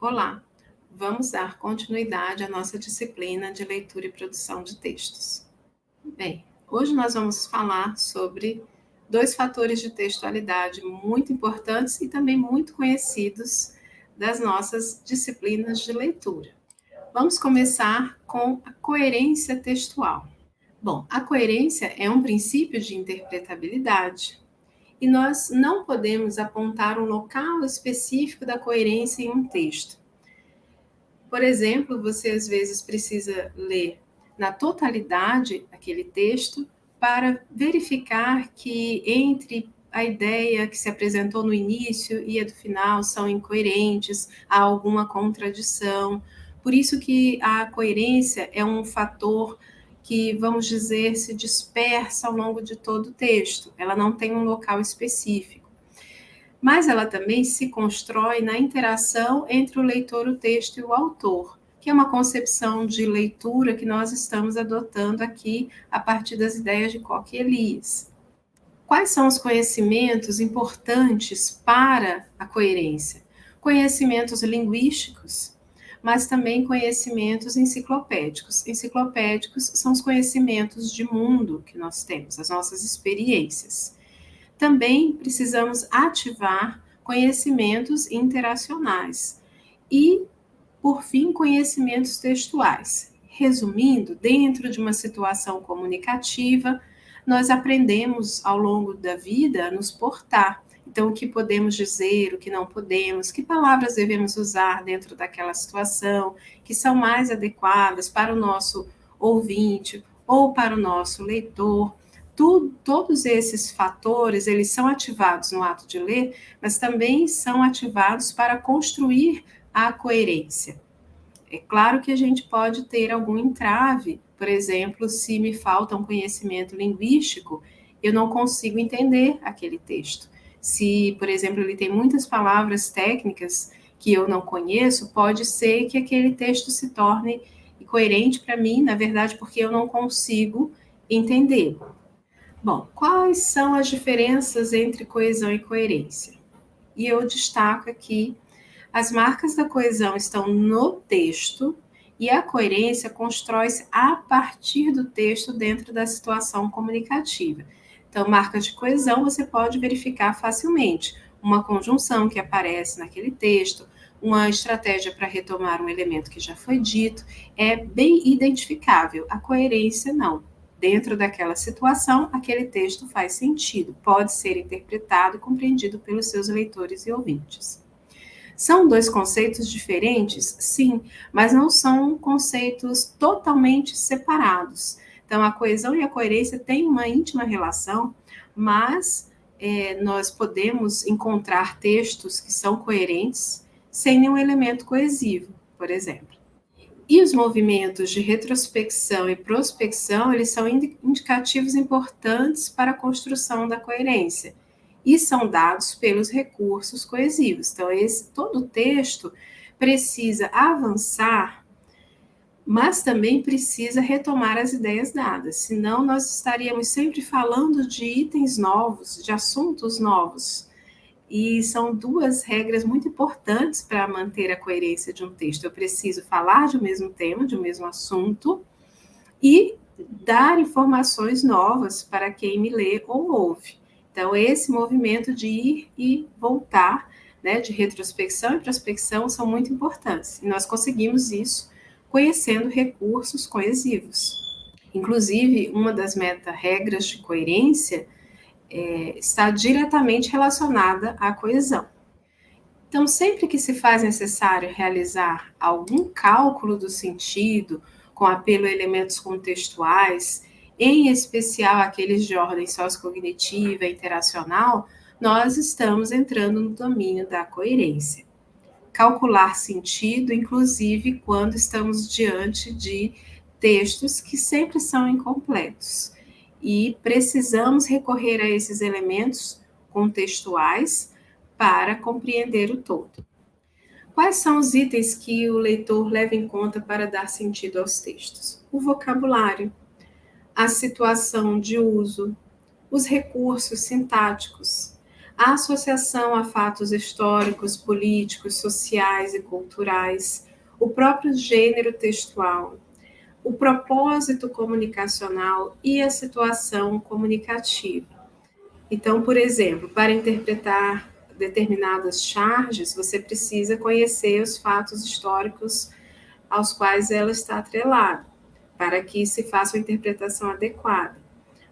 Olá, vamos dar continuidade à nossa disciplina de leitura e produção de textos. Bem, hoje nós vamos falar sobre dois fatores de textualidade muito importantes e também muito conhecidos das nossas disciplinas de leitura. Vamos começar com a coerência textual. Bom, a coerência é um princípio de interpretabilidade e nós não podemos apontar um local específico da coerência em um texto. Por exemplo, você às vezes precisa ler na totalidade aquele texto para verificar que entre a ideia que se apresentou no início e a do final são incoerentes, há alguma contradição. Por isso que a coerência é um fator que, vamos dizer, se dispersa ao longo de todo o texto, ela não tem um local específico. Mas ela também se constrói na interação entre o leitor, o texto e o autor, que é uma concepção de leitura que nós estamos adotando aqui a partir das ideias de Koch e Elias. Quais são os conhecimentos importantes para a coerência? Conhecimentos linguísticos, mas também conhecimentos enciclopédicos. Enciclopédicos são os conhecimentos de mundo que nós temos, as nossas experiências. Também precisamos ativar conhecimentos interacionais e, por fim, conhecimentos textuais. Resumindo, dentro de uma situação comunicativa, nós aprendemos ao longo da vida a nos portar então, o que podemos dizer, o que não podemos, que palavras devemos usar dentro daquela situação, que são mais adequadas para o nosso ouvinte ou para o nosso leitor. Todos esses fatores, eles são ativados no ato de ler, mas também são ativados para construir a coerência. É claro que a gente pode ter algum entrave, por exemplo, se me falta um conhecimento linguístico, eu não consigo entender aquele texto. Se, por exemplo, ele tem muitas palavras técnicas que eu não conheço, pode ser que aquele texto se torne incoerente para mim, na verdade, porque eu não consigo entender. Bom, quais são as diferenças entre coesão e coerência? E eu destaco aqui as marcas da coesão estão no texto e a coerência constrói-se a partir do texto dentro da situação comunicativa. Então, marcas de coesão você pode verificar facilmente. Uma conjunção que aparece naquele texto, uma estratégia para retomar um elemento que já foi dito, é bem identificável. A coerência, não. Dentro daquela situação, aquele texto faz sentido, pode ser interpretado e compreendido pelos seus leitores e ouvintes. São dois conceitos diferentes? Sim, mas não são conceitos totalmente separados. Então, a coesão e a coerência têm uma íntima relação, mas é, nós podemos encontrar textos que são coerentes sem nenhum elemento coesivo, por exemplo. E os movimentos de retrospecção e prospecção, eles são indicativos importantes para a construção da coerência e são dados pelos recursos coesivos. Então, esse, todo texto precisa avançar mas também precisa retomar as ideias dadas, senão nós estaríamos sempre falando de itens novos, de assuntos novos. E são duas regras muito importantes para manter a coerência de um texto. Eu preciso falar de um mesmo tema, de um mesmo assunto, e dar informações novas para quem me lê ou ouve. Então, esse movimento de ir e voltar, né, de retrospecção e prospecção, são muito importantes. E nós conseguimos isso conhecendo recursos coesivos. Inclusive, uma das meta-regras de coerência é, está diretamente relacionada à coesão. Então, sempre que se faz necessário realizar algum cálculo do sentido, com apelo a elementos contextuais, em especial aqueles de ordem sociocognitiva e interacional, nós estamos entrando no domínio da coerência calcular sentido, inclusive quando estamos diante de textos que sempre são incompletos. E precisamos recorrer a esses elementos contextuais para compreender o todo. Quais são os itens que o leitor leva em conta para dar sentido aos textos? O vocabulário, a situação de uso, os recursos sintáticos, a associação a fatos históricos, políticos, sociais e culturais, o próprio gênero textual, o propósito comunicacional e a situação comunicativa. Então, por exemplo, para interpretar determinadas charges, você precisa conhecer os fatos históricos aos quais ela está atrelada, para que se faça uma interpretação adequada.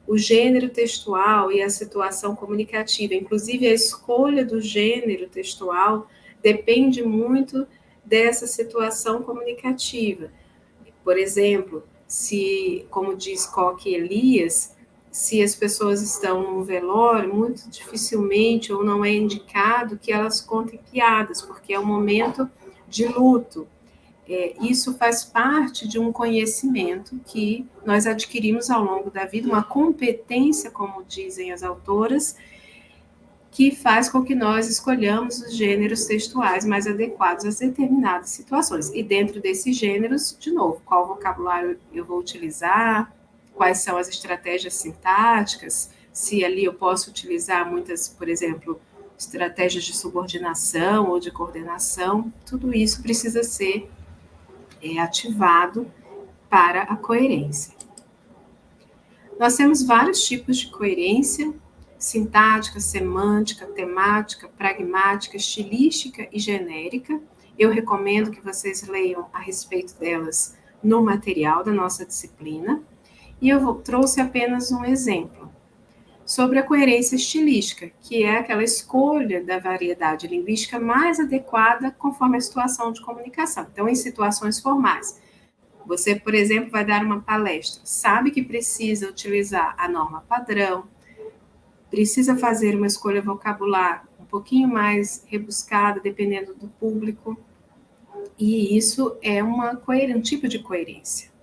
O gênero textual e a situação comunicativa, inclusive a escolha do gênero textual, depende muito dessa situação comunicativa. Por exemplo, se, como diz Coque Elias, se as pessoas estão num velório, muito dificilmente ou não é indicado que elas contem piadas, porque é um momento de luto. É, isso faz parte de um conhecimento que nós adquirimos ao longo da vida, uma competência, como dizem as autoras, que faz com que nós escolhamos os gêneros textuais mais adequados a determinadas situações. E dentro desses gêneros, de novo, qual vocabulário eu vou utilizar, quais são as estratégias sintáticas, se ali eu posso utilizar muitas, por exemplo, estratégias de subordinação ou de coordenação, tudo isso precisa ser é, ativado para a coerência. Nós temos vários tipos de coerência, sintática, semântica, temática, pragmática, estilística e genérica. Eu recomendo que vocês leiam a respeito delas no material da nossa disciplina e eu trouxe apenas um exemplo sobre a coerência estilística, que é aquela escolha da variedade linguística mais adequada conforme a situação de comunicação. Então, em situações formais, você, por exemplo, vai dar uma palestra, sabe que precisa utilizar a norma padrão, precisa fazer uma escolha vocabular um pouquinho mais rebuscada, dependendo do público, e isso é uma, um tipo de coerência.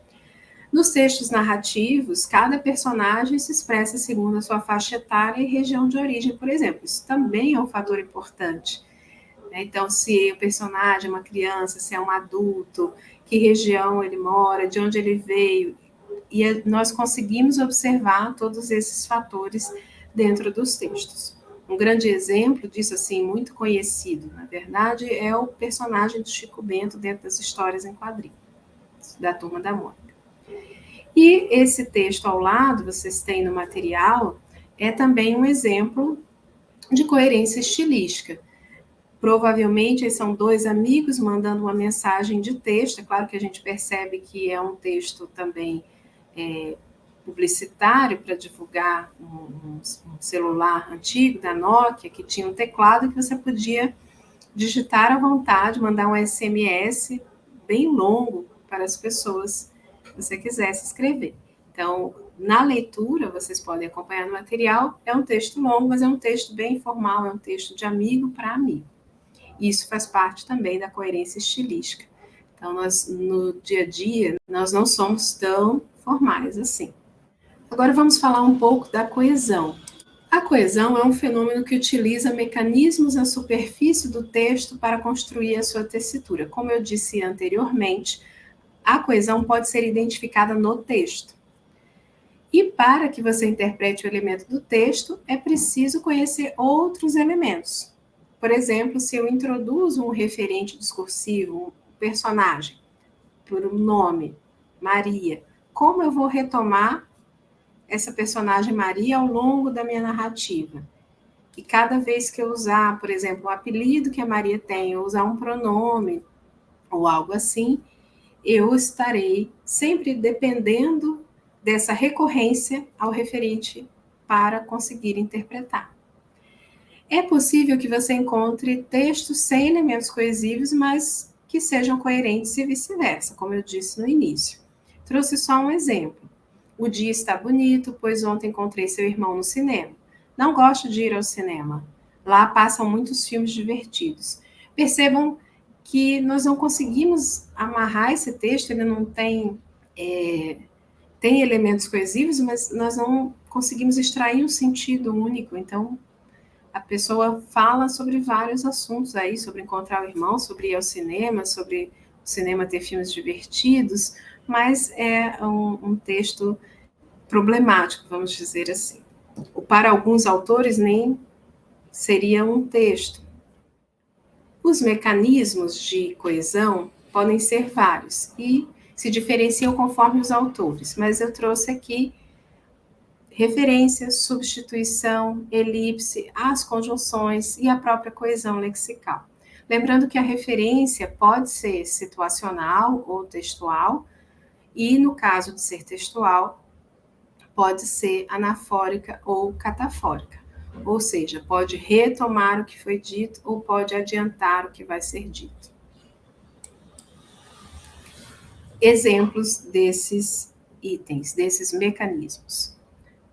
Nos textos narrativos, cada personagem se expressa segundo a sua faixa etária e região de origem, por exemplo. Isso também é um fator importante. Né? Então, se o personagem é uma criança, se é um adulto, que região ele mora, de onde ele veio, e nós conseguimos observar todos esses fatores dentro dos textos. Um grande exemplo disso, assim, muito conhecido, na verdade, é o personagem do Chico Bento dentro das histórias em quadrinhos, da Turma da Mônica. E esse texto ao lado, vocês têm no material, é também um exemplo de coerência estilística. Provavelmente são dois amigos mandando uma mensagem de texto. É claro que a gente percebe que é um texto também é, publicitário para divulgar um, um, celular antigo da Nokia que tinha um teclado que você podia digitar à vontade, mandar um SMS bem longo para as pessoas você quisesse escrever. Então, na leitura, vocês podem acompanhar no material, é um texto longo, mas é um texto bem informal, é um texto de amigo para amigo. Isso faz parte também da coerência estilística. Então, nós, no dia a dia, nós não somos tão formais assim. Agora vamos falar um pouco da coesão. A coesão é um fenômeno que utiliza mecanismos na superfície do texto para construir a sua tessitura. Como eu disse anteriormente, a coesão pode ser identificada no texto. E para que você interprete o elemento do texto, é preciso conhecer outros elementos. Por exemplo, se eu introduzo um referente discursivo, um personagem, por um nome, Maria, como eu vou retomar essa personagem Maria ao longo da minha narrativa? E cada vez que eu usar, por exemplo, o apelido que a Maria tem, ou usar um pronome ou algo assim, eu estarei sempre dependendo dessa recorrência ao referente para conseguir interpretar. É possível que você encontre textos sem elementos coesivos, mas que sejam coerentes e vice-versa, como eu disse no início. Trouxe só um exemplo. O dia está bonito, pois ontem encontrei seu irmão no cinema. Não gosto de ir ao cinema. Lá passam muitos filmes divertidos. Percebam que nós não conseguimos amarrar esse texto, ele não tem, é, tem elementos coesivos, mas nós não conseguimos extrair um sentido único. Então, a pessoa fala sobre vários assuntos aí, sobre encontrar o irmão, sobre ir ao cinema, sobre o cinema ter filmes divertidos, mas é um, um texto problemático, vamos dizer assim. Para alguns autores, nem seria um texto. Os mecanismos de coesão podem ser vários e se diferenciam conforme os autores, mas eu trouxe aqui referência, substituição, elipse, as conjunções e a própria coesão lexical. Lembrando que a referência pode ser situacional ou textual, e no caso de ser textual, pode ser anafórica ou catafórica, ou seja, pode retomar o que foi dito ou pode adiantar o que vai ser dito. Exemplos desses itens, desses mecanismos.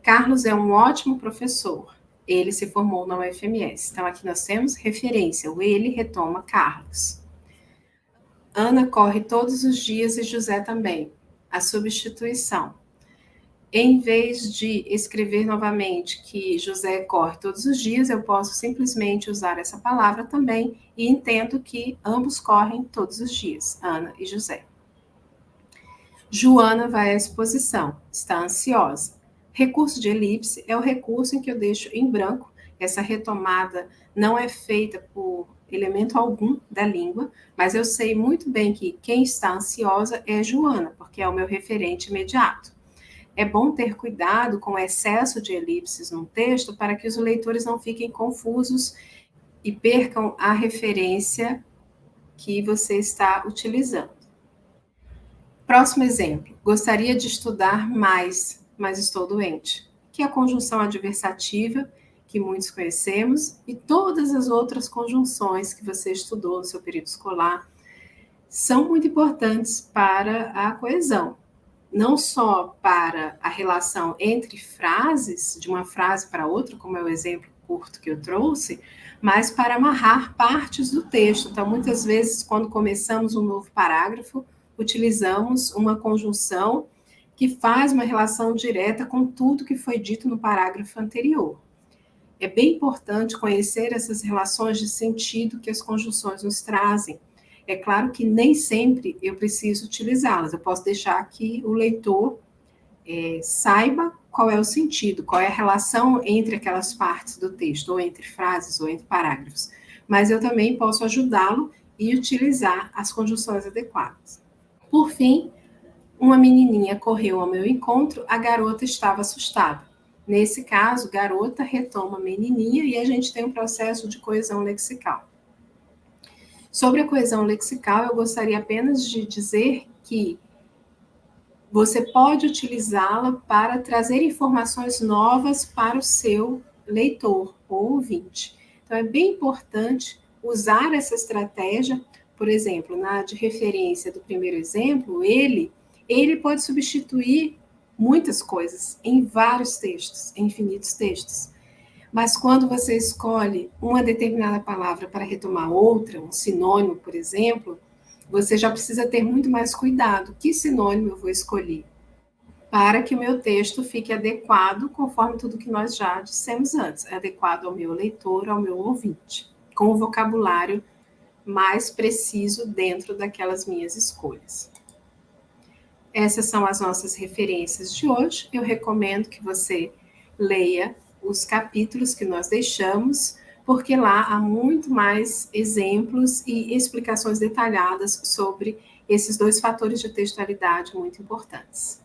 Carlos é um ótimo professor. Ele se formou na UFMS. Então, aqui nós temos referência. O ele retoma Carlos. Ana corre todos os dias e José também. A substituição. Em vez de escrever novamente que José corre todos os dias, eu posso simplesmente usar essa palavra também e entendo que ambos correm todos os dias, Ana e José. Joana vai à exposição, está ansiosa. Recurso de elipse é o recurso em que eu deixo em branco. Essa retomada não é feita por elemento algum da língua, mas eu sei muito bem que quem está ansiosa é Joana, porque é o meu referente imediato. É bom ter cuidado com o excesso de elipses no texto para que os leitores não fiquem confusos e percam a referência que você está utilizando. Próximo exemplo. Gostaria de estudar mais mas estou doente, que é a conjunção adversativa, que muitos conhecemos, e todas as outras conjunções que você estudou no seu período escolar são muito importantes para a coesão. Não só para a relação entre frases, de uma frase para outra, como é o exemplo curto que eu trouxe, mas para amarrar partes do texto. Então, muitas vezes, quando começamos um novo parágrafo, utilizamos uma conjunção que faz uma relação direta com tudo que foi dito no parágrafo anterior. É bem importante conhecer essas relações de sentido que as conjunções nos trazem. É claro que nem sempre eu preciso utilizá-las, eu posso deixar que o leitor é, saiba qual é o sentido, qual é a relação entre aquelas partes do texto, ou entre frases, ou entre parágrafos. Mas eu também posso ajudá-lo e utilizar as conjunções adequadas. Por fim, uma menininha correu ao meu encontro, a garota estava assustada. Nesse caso, garota retoma menininha e a gente tem um processo de coesão lexical. Sobre a coesão lexical, eu gostaria apenas de dizer que você pode utilizá-la para trazer informações novas para o seu leitor ou ouvinte. Então, é bem importante usar essa estratégia. Por exemplo, na de referência do primeiro exemplo, ele ele pode substituir muitas coisas em vários textos, em infinitos textos. Mas quando você escolhe uma determinada palavra para retomar outra, um sinônimo, por exemplo, você já precisa ter muito mais cuidado. Que sinônimo eu vou escolher? Para que o meu texto fique adequado conforme tudo que nós já dissemos antes, adequado ao meu leitor, ao meu ouvinte, com o vocabulário mais preciso dentro daquelas minhas escolhas. Essas são as nossas referências de hoje. Eu recomendo que você leia os capítulos que nós deixamos, porque lá há muito mais exemplos e explicações detalhadas sobre esses dois fatores de textualidade muito importantes.